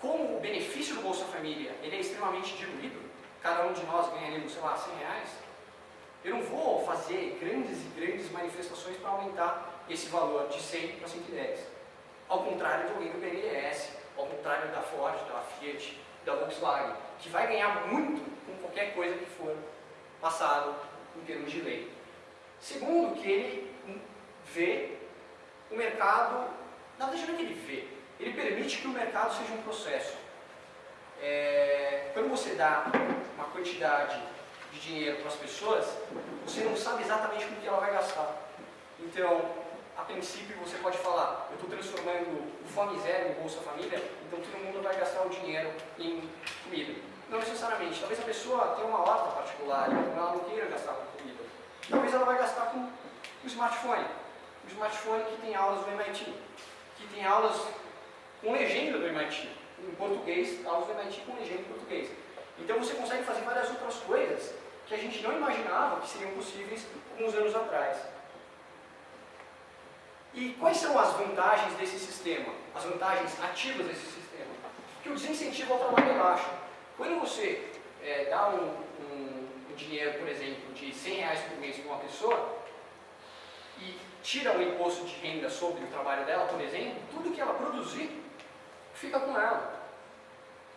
como o benefício do Bolsa Família ele é extremamente diluído, cada um de nós ganharíamos, sei lá, 100 reais, eu não vou fazer grandes e grandes manifestações para aumentar esse valor de 100 para 110. Ao contrário de alguém do BNDES, ao contrário da Ford, da Fiat, da Volkswagen, que vai ganhar muito com qualquer coisa que for passado em termos de lei. Segundo, que ele vê o mercado, na verdade não que ele vê, ele permite que o mercado seja um processo. É, quando você dá uma quantidade de dinheiro para as pessoas, você não sabe exatamente com que ela vai gastar. Então, a princípio você pode falar, eu estou transformando o Fome Zero em Bolsa Família, então todo mundo vai gastar o dinheiro em comida. Não necessariamente, talvez a pessoa tenha uma horta particular, então ela não queira gastar com comida. Talvez ela vai gastar com o smartphone. o smartphone que tem aulas do MIT, que tem aulas com legenda do MIT, em português, aulas do MIT com legenda em português. Então você consegue fazer várias outras coisas que a gente não imaginava que seriam possíveis alguns anos atrás. E quais são as vantagens desse sistema? As vantagens ativas desse sistema? Que o desincentivo ao trabalho é baixo. Quando você é, dá um, um, um, dinheiro, por exemplo, de 100 reais por mês para uma pessoa e tira o imposto de renda sobre o trabalho dela, por exemplo, tudo que ela produzir fica com ela.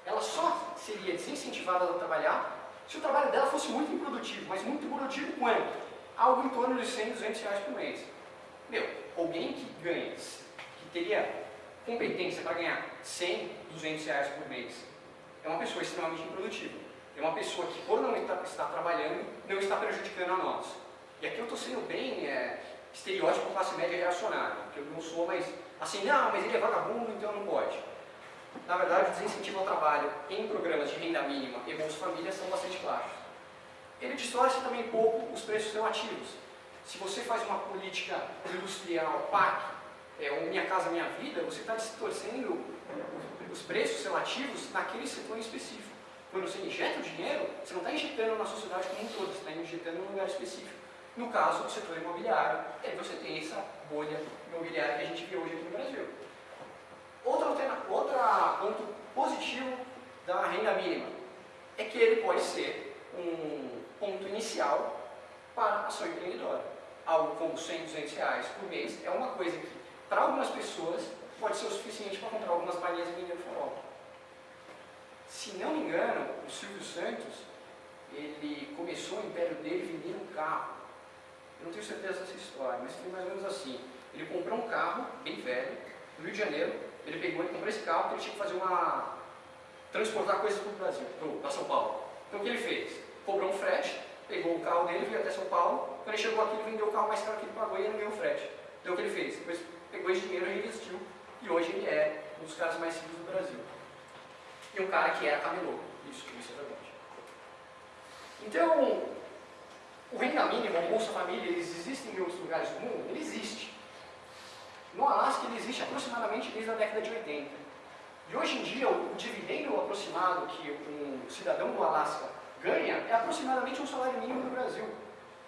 Ela só seria desincentivada a trabalhar se o trabalho dela fosse muito improdutivo, mas muito improdutivo quanto? Algo em torno de 100, 200 reais por mês. Meu, alguém que ganha, que teria competência para ganhar 100, 200 reais por mês, é uma pessoa extremamente improdutiva. É uma pessoa que, por não estar, trabalhando, não está prejudicando a nós. E aqui eu estou sendo bem é, estereótipo classe média reacionário, porque eu não sou mais assim, não, mas ele é vagabundo, então não pode. Na verdade, o desincentivo ao trabalho em programas de renda mínima e Bolsa Família são bastante baixos. Ele distorce também pouco os preços relativos. Se você faz uma política industrial PAC, é, ou Minha Casa Minha Vida, você está distorcendo os preços relativos naquele setor específico. Quando você injeta o dinheiro, você não está injetando na sociedade como um todo, você está injetando em um lugar específico. No caso do setor imobiliário, e aí você tem essa bolha imobiliária que a gente vê hoje aqui no Brasil. Outro, outro ponto positivo da renda mínima é que ele pode ser um ponto inicial para a ação empreendedora. Algo como 100, 200 reais por mês é uma coisa que, para algumas pessoas, pode ser o suficiente para comprar algumas balinhas e vender no farol. Se não me engano, o Silvio Santos, ele começou o império dele vendendo um carro. Eu não tenho certeza dessa história, mas foi mais ou menos assim. Ele comprou um carro, bem velho, no Rio de Janeiro, ele pegou e comprou esse carro porque ele tinha que fazer uma... transportar coisas para o Brasil, para São Paulo. Então o que ele fez? Cobrou um frete, pegou o carro dele, veio até São Paulo, quando ele chegou aqui ele vendeu o carro mais caro que ele pagou e ele ganhou o frete. Então o que ele fez? Depois pegou esse dinheiro reinvestiu, e hoje ele é um dos caras mais ricos do Brasil. E um cara que era camelô, isso, isso é verdade. Então, o renda mínima, o Bolsa Família, eles existem em outros lugares do mundo? Ele existe. No Alasca ele existe aproximadamente desde a década de 80. E hoje em dia o, dividendo aproximado que um cidadão do Alasca ganha é aproximadamente um salário mínimo no Brasil.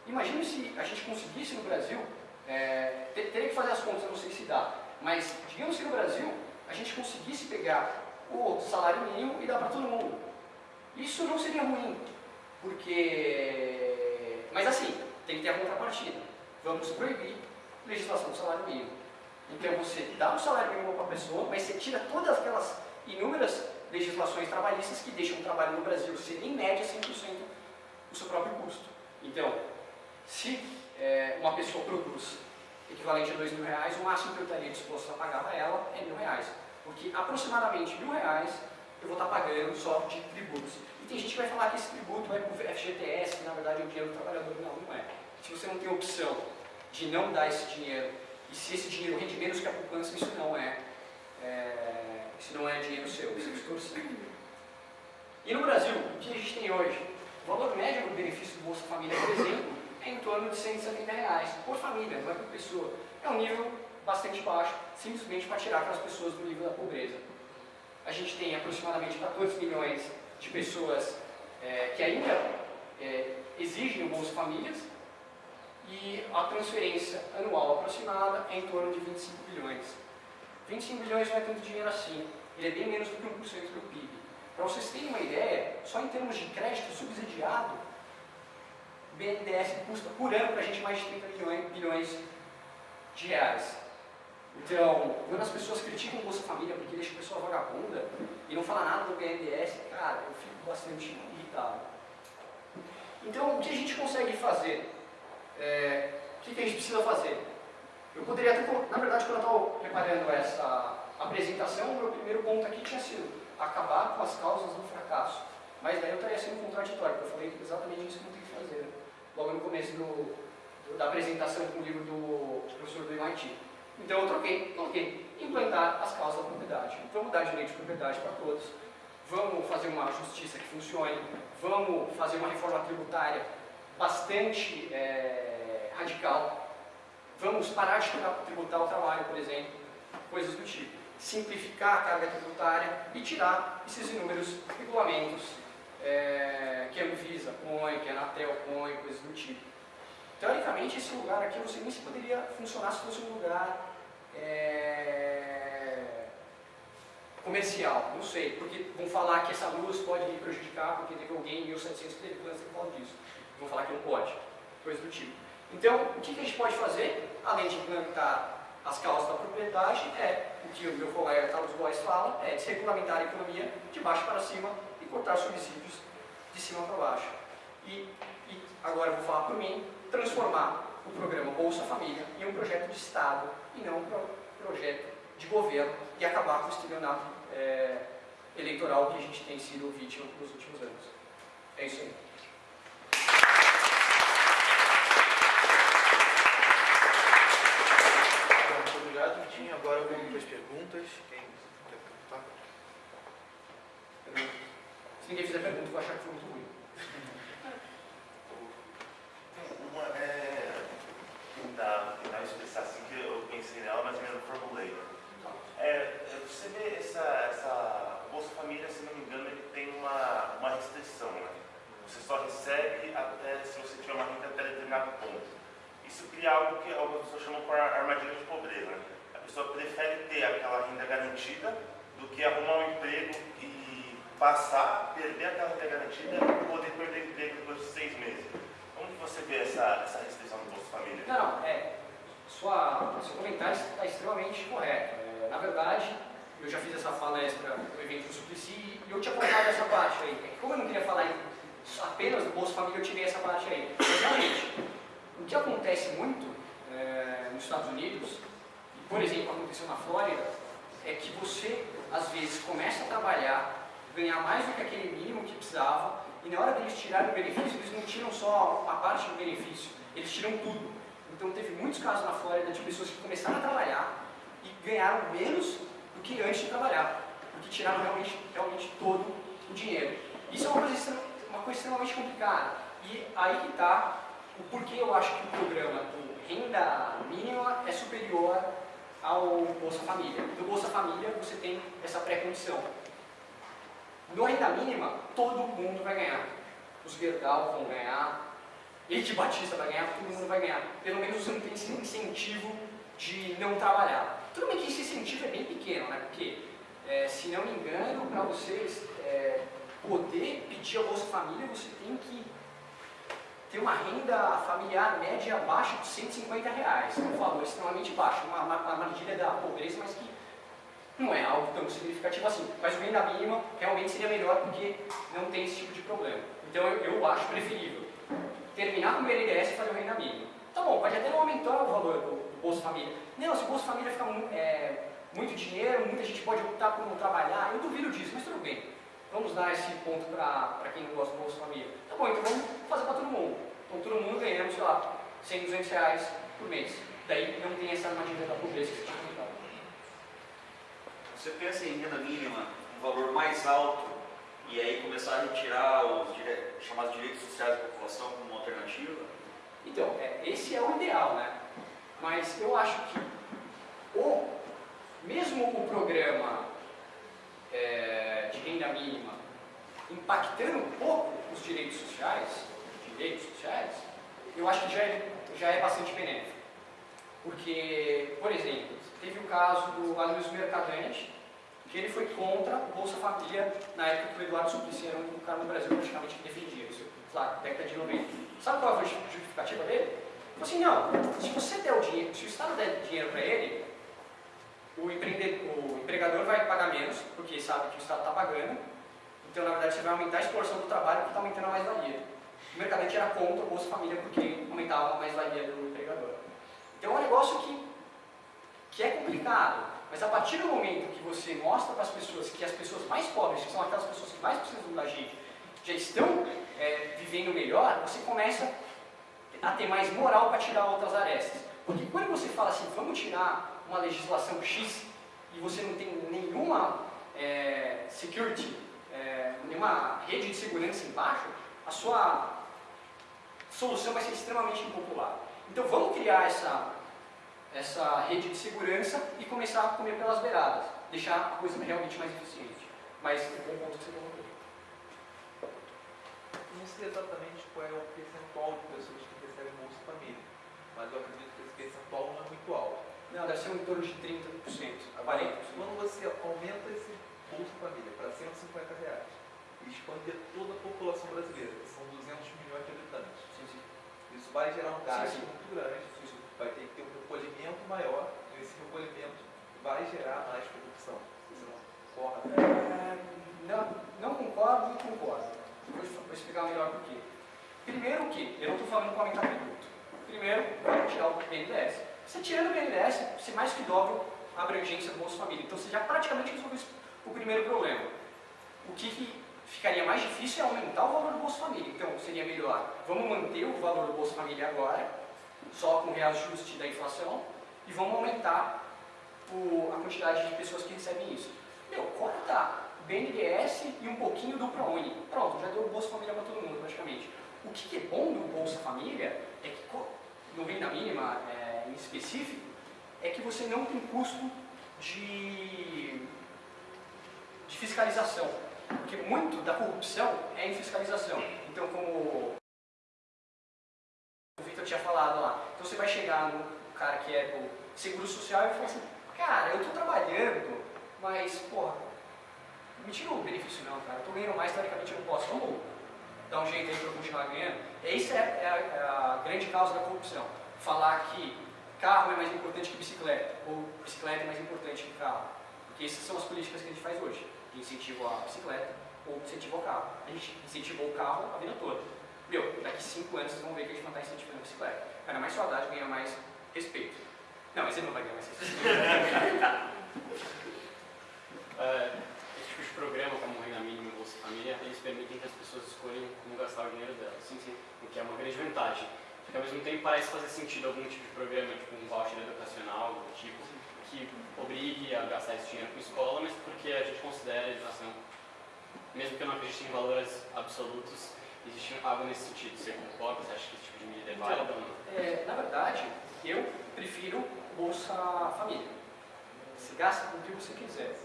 Imagine se a gente conseguisse no Brasil, é, ter, teria que fazer as contas, não sei se dá, mas digamos que no Brasil a gente conseguisse pegar o salário mínimo e dar para todo mundo. Isso não seria ruim, porque... Mas assim, tem que ter a contrapartida. Vamos proibir legislação do salário mínimo. Então você dá um salário mínimo para a pessoa, mas você tira todas aquelas inúmeras legislações trabalhistas que deixam o trabalho no Brasil ser em média 100% o seu próprio custo. Então, se é, uma pessoa produz equivalente a dois mil reais, o máximo que eu estaria disposto a pagar para ela é mil reais. Porque aproximadamente mil reais eu vou estar pagando só de tributos. E tem gente que vai falar que esse tributo vai para o FGTS, que na verdade é o dinheiro do trabalhador. Não, não é. Se você não tem opção de não dar esse dinheiro e se esse dinheiro rende menos que a poupança, isso não é, é isso não é dinheiro seu, isso é extorsivo. E no Brasil, o que a gente tem hoje? O valor médio do benefício do Bolsa Família, por exemplo, é em torno de 170 reais por família, não é por pessoa. É um nível bastante baixo, simplesmente para tirar aquelas pessoas do nível da pobreza. A gente tem aproximadamente 14 milhões de pessoas é, que ainda é, exigem o Bolsa Famílias, e a transferência anual aproximada é em torno de 25 bilhões. 25 bilhões não é tanto dinheiro assim, ele é bem menos do que 1% do PIB. Para vocês terem uma ideia, só em termos de crédito subsidiado, o BNDES custa por ano para a gente mais de 30 bilhões, de reais. Então, quando as pessoas criticam o Bolsa Família porque deixa a pessoa vagabunda e não fala nada do BNDES, cara, eu fico bastante irritado. Então, o que a gente consegue fazer? é, o que, a gente precisa fazer? Eu poderia até, na verdade, quando eu estava preparando essa apresentação, o meu primeiro ponto aqui tinha sido acabar com as causas do fracasso. Mas daí eu estaria sendo contraditório, porque eu falei exatamente isso que eu tenho que fazer, logo no começo do, do, da apresentação com o livro do professor do MIT. Então eu troquei, coloquei, implantar as causas da propriedade. Vamos dar direito de propriedade para todos, vamos fazer uma justiça que funcione, vamos fazer uma reforma tributária bastante é, radical. Vamos parar de tributar o trabalho, por exemplo, coisas do tipo. Simplificar a carga tributária e tirar esses inúmeros regulamentos é, que a Anvisa põe, que a Anatel põe, coisas do tipo. Teoricamente, esse lugar aqui você nem se poderia funcionar se fosse um lugar é, comercial, não sei, porque vão falar que essa luz pode me prejudicar porque teve alguém em 1700 que teve câncer por causa disso. Vão falar que não pode, coisa do tipo. Então, o que, a gente pode fazer, além de implementar as causas da propriedade, é o que o meu colega Carlos Góes fala, é desregulamentar a economia de baixo para cima e cortar subsídios de cima para baixo. E, e agora eu vou falar por mim, transformar o programa Bolsa Família em um projeto de Estado e não um projeto de governo e acabar com o estelionato é, eleitoral que a gente tem sido vítima nos últimos anos. É isso aí. Agora algumas perguntas. Quem quer perguntar? Se ninguém fizer pergunta, eu vou achar que foi muito ruim. Uma é tentar, tentar expressar assim que eu pensei nela, mas ainda não formulei. É, você vê essa, essa Bolsa Família, se não me engano, ele tem uma, uma restrição, né? Você só recebe até se você tiver uma renda até determinado ponto. Isso cria algo que algumas pessoas chamam de armadilha de pobreza. Né? Pessoa prefere ter aquela renda garantida do que arrumar um emprego e passar, perder aquela renda garantida e poder perder o emprego depois de seis meses. Como que você vê essa, essa restrição do Bolsa Família? Não, não, é, sua, seu comentário está extremamente correto. É, na verdade, eu já fiz essa palestra no evento do Suplicy e eu tinha contado essa parte aí. É como eu não queria falar apenas do Bolsa Família, eu tirei essa parte aí. Realmente, o que acontece muito é, nos Estados Unidos por exemplo, aconteceu na Flórida, é que você, às vezes, começa a trabalhar, ganhar mais do que aquele mínimo que precisava, e na hora deles tirarem o benefício, eles não tiram só a parte do benefício, eles tiram tudo. Então teve muitos casos na Flórida de pessoas que começaram a trabalhar e ganharam menos do que antes de trabalhar, porque tiraram realmente, realmente todo o dinheiro. Isso é uma coisa, uma coisa extremamente complicada. E aí que está o porquê eu acho que o programa do renda mínima é superior ao Bolsa Família. No Bolsa Família você tem essa pré-condição. No renda mínima, todo mundo vai ganhar. Os Gerdau vão ganhar, Eide Batista vai ganhar, todo mundo vai ganhar. Pelo menos você não tem esse incentivo de não trabalhar. Tudo bem que esse incentivo é bem pequeno, né? Porque, é, se não me engano, para vocês é, poder pedir a Bolsa Família, você tem que tem uma renda familiar média abaixo de 150 reais, um valor extremamente baixo, uma armadilha da pobreza, mas que não é algo tão significativo assim. Mas o renda mínima realmente seria melhor porque não tem esse tipo de problema. Então eu, eu acho preferível terminar com o BNDES e fazer o renda mínima. Tá bom, pode até não aumentar o valor do, do Bolsa Família. Não, se o Bolsa Família ficar é, muito dinheiro, muita gente pode optar por não trabalhar, eu duvido disso, mas tudo bem. Vamos dar esse ponto para quem não gosta do Bolsa Família. Tá bom, então vamos fazer para todo mundo. Então todo mundo ganhando, sei lá, 100, 200 reais por mês. Daí não tem essa armadilha da pobreza que você tinha comentado. Você pensa em renda mínima, um valor mais alto, e aí começar a retirar os dire... chamados direitos sociais da população como uma alternativa? Então, é, esse é o ideal, né? Mas eu acho que o, mesmo o programa é, renda mínima impactando um pouco os direitos sociais, direitos sociais, eu acho que já é, já é bastante benéfico. Porque, por exemplo, teve o caso do Aloysio Mercadante, que ele foi contra o Bolsa Família na época que o Eduardo Suplicy era um cara no Brasil praticamente que defendia isso, lá, década de 90. Sabe qual foi a justificativa dele? Ele falou assim, não, se você der o dinheiro, se o Estado der dinheiro para ele, o, o empregador vai pagar menos, porque sabe que o Estado está pagando, então na verdade você vai aumentar a exploração do trabalho porque está aumentando a mais-valia. O mercadante era contra o Bolsa Família porque aumentava a mais-valia do empregador. Então é um negócio que, que é complicado, mas a partir do momento que você mostra para as pessoas que as pessoas mais pobres, que são aquelas pessoas que mais precisam da gente, já estão é, vivendo melhor, você começa a ter mais moral para tirar outras arestas. Porque quando você fala assim, vamos tirar uma legislação X e você não tem nenhuma é, security, é, nenhuma rede de segurança embaixo, a sua solução vai ser extremamente impopular. Então vamos criar essa, essa rede de segurança e começar a comer pelas beiradas, deixar a coisa realmente mais eficiente. Mas o bom ponto que você colocou. Não exatamente qual é o percentual de pessoas que recebem Bolsa Família, mas eu acredito que esse percentual não é muito alto. Não, deve ser em torno de 30%, Agora, 40%. quando você aumenta esse Bolsa Família para 150 reais e expandir toda a população brasileira, que são 200 milhões de habitantes, Sim, sim. isso vai gerar um gasto Sim, muito grande, vai ter que ter um recolhimento maior e esse recolhimento vai gerar mais corrupção. Você não concorda? É, Não, não concordo e concordo. Vou, vou explicar melhor por quê. Primeiro que, eu não estou falando para aumentar tributo. Primeiro, vamos tirar o BNDES. Você tirando o BNDES, você mais que dobra a abrangência do Bolsa Família. Então você já praticamente resolveu o primeiro problema. O que, que ficaria mais difícil é aumentar o valor do Bolsa Família. Então seria melhor, vamos manter o valor do Bolsa Família agora, só com reajuste da inflação, e vamos aumentar o- a quantidade de pessoas que recebem isso. Meu, corta BNDES e um pouquinho do ProUni. Pronto, já deu o Bolsa Família para todo mundo praticamente. O que é bom do Bolsa Família é que, no renda mínima é, em específico, é que você não tem custo de, de fiscalização. Porque muito da corrupção é em fiscalização. Então, como o Victor tinha falado lá, então você vai chegar no cara que é do Seguro Social e vai falar assim, cara, eu estou trabalhando, mas, porra, me tira o benefício não, cara, eu estou ganhando mais, teoricamente eu não posso, vamos dar um jeito aí para eu continuar ganhando. Essa é, é é a grande causa da corrupção. Falar que carro é mais importante que bicicleta, ou bicicleta é mais importante que carro. Porque essas são as políticas que a gente faz hoje, de incentivo à bicicleta ou incentivo ao carro. A gente incentivou o carro a vida toda. Meu, daqui cinco anos vocês vão ver que a gente não está incentivando a bicicleta. Ganha mais saudade, ganha mais respeito. Não, mas ele não vai ganhar mais respeito. É, esse tipo de programa, como o Renda Família, eles permitem que as pessoas escolham como gastar o dinheiro delas. Sim, sim. O que é uma grande vantagem. Só que ao mesmo tempo parece fazer sentido algum tipo de programa, tipo um voucher educacional, do tipo, que obrigue a gastar esse dinheiro com escola, mas porque a gente considera a educação, mesmo que eu não acredite em valores absolutos, existe algo nesse sentido. Você concorda? Você acha que esse tipo de medida é válida ou não? É, na verdade, eu prefiro Bolsa Família. Você gasta com o que você quiser.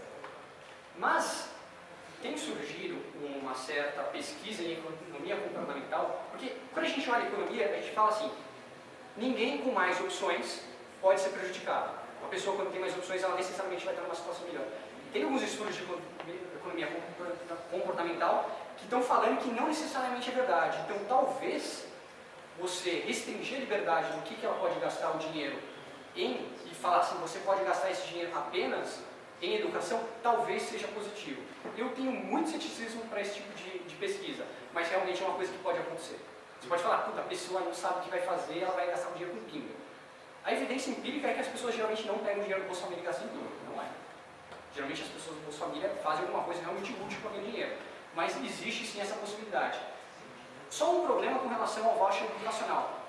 Mas tem surgido uma certa pesquisa em economia comportamental, porque quando a gente olha a economia, a gente fala assim, ninguém com mais opções pode ser prejudicado. Uma pessoa quando tem mais opções, ela necessariamente vai estar numa situação melhor. Tem alguns estudos de economia comportamental que estão falando que não necessariamente é verdade. Então, talvez você restringir a liberdade do que, que ela pode gastar o dinheiro em e falar assim, você pode gastar esse dinheiro apenas em educação, talvez seja positivo. Eu tenho muito ceticismo para esse tipo de, de pesquisa, mas realmente é uma coisa que pode acontecer. Você pode falar, puta, a pessoa não sabe o que vai fazer, ela vai gastar o dinheiro com pinga. A evidência empírica é que as pessoas geralmente não pegam dinheiro do Bolsa Família e gastam em tudo, não é. Geralmente as pessoas do Bolsa Família fazem alguma coisa realmente útil para ganhar dinheiro, mas existe sim essa possibilidade. Só um problema com relação ao voucher educacional.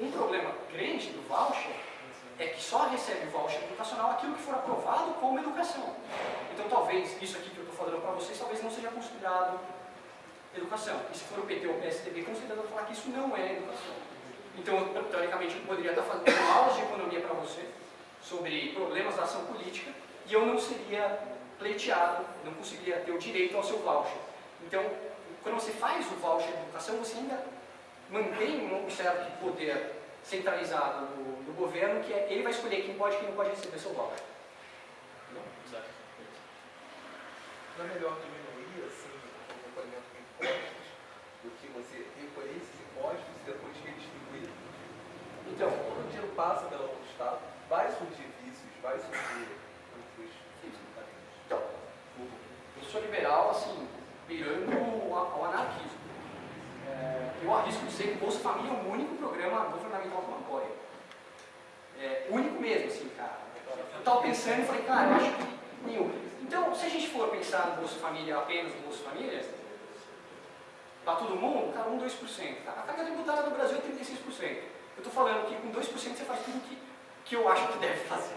Um problema grande do voucher é que só recebe voucher educacional aquilo que for aprovado como educação. Então talvez isso aqui que eu estou falando para vocês talvez não seja considerado educação. E se for o PT ou o PSDB, considerando falar que isso não é educação. Então, eu, teoricamente, eu poderia estar fazendo aulas de economia para você sobre problemas da ação política e eu não seria pleiteado, não conseguiria ter o direito ao seu voucher. Então, quando você faz o voucher de educação, você ainda mantém um certo poder centralizado do, do governo, que é, ele vai escolher quem pode e quem não pode receber seu voucher. Exato. Não é melhor diminuir assim, o recolhimento de impostos do que você recolher esses impostos e depois redistribuir? Então, Quando o dinheiro passa pela mão do Estado, vai surgir vícios, vai surgir caminhos. Então, eu sou liberal, assim, beirando ao ao anarquismo. É, eu arrisco dizer que o Bolsa Família é o único programa governamental que eu apoio. É, único mesmo, assim, cara. Eu estava pensando e falei, cara, acho que nenhum. Então, se a gente for pensar no Bolsa Família, apenas no Bolsa Família, para todo mundo, cara, 1, 2%. A carga tributária do Brasil é 36%. Eu estou falando que com 2% você faz tudo que, que eu acho que deve fazer.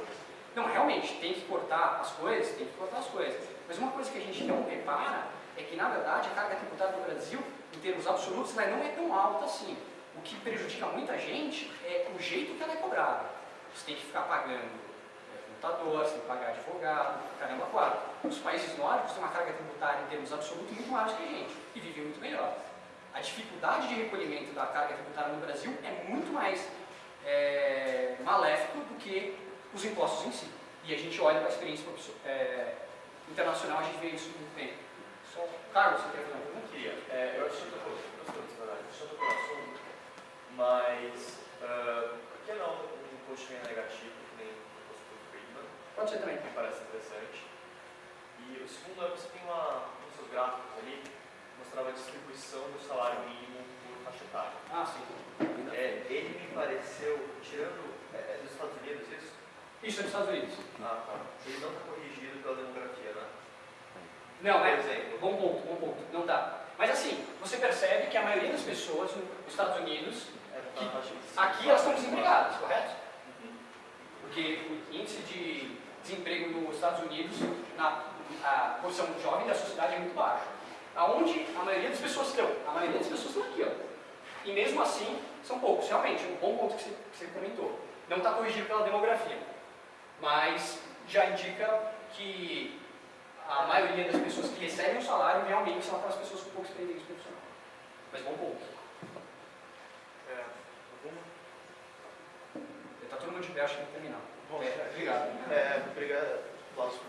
Não, realmente, tem que cortar as coisas, tem que cortar as coisas. Mas uma coisa que a gente não repara é que, na verdade, a carga tributária do Brasil, em termos absolutos, ela não é tão alta assim. O que prejudica muita gente é o jeito que ela é cobrada. Você tem que ficar pagando é, contador, você tem que pagar advogado, caramba, quatro. Os países nórdicos têm uma carga tributária em termos absolutos muito maior que a gente e vivem muito melhor. A dificuldade de recolhimento da carga tributária no Brasil é muito mais é, maléfico do que os impostos em si. E a gente olha para a experiência é, internacional, a gente vê isso muito bem. Só, Carlos, você quer fazer uma pergunta? Queria. É, eu acho que só tocou no assunto, mas uh, por que não imposto negativo, que nem o Friedman? Pode ser também. Me parece interessante. E o segundo é você tem uma, um dos seus gráficos ali, mostrava a distribuição do salário mínimo por faixa etária. Ah, sim. É, ele me pareceu, tirando, é, é dos Estados Unidos isso? Isso é dos Estados Unidos. Ah, tá. Ele não está corrigido pela demografia, né? Não, Por é. exemplo. Bom ponto, bom ponto. Não tá. Mas assim, você percebe que a maioria das pessoas nos Estados Unidos, É, tá Que aqui elas estão desempregadas, correto? Porque o índice de desemprego nos Estados Unidos, na a porção jovem da sociedade é muito baixo. Aonde a maioria das pessoas estão? A maioria das pessoas estão aqui, ó. E mesmo assim, são poucos. Realmente, um bom ponto que você, comentou. Não está corrigido pela demografia. Mas já indica que a maioria das pessoas que recebem o salário realmente são aquelas pessoas com pouca experiência profissional. Mas bom ponto. É, alguma? Mundo de que terminar. Bom, É, obrigado. É, obrigado. Aplausos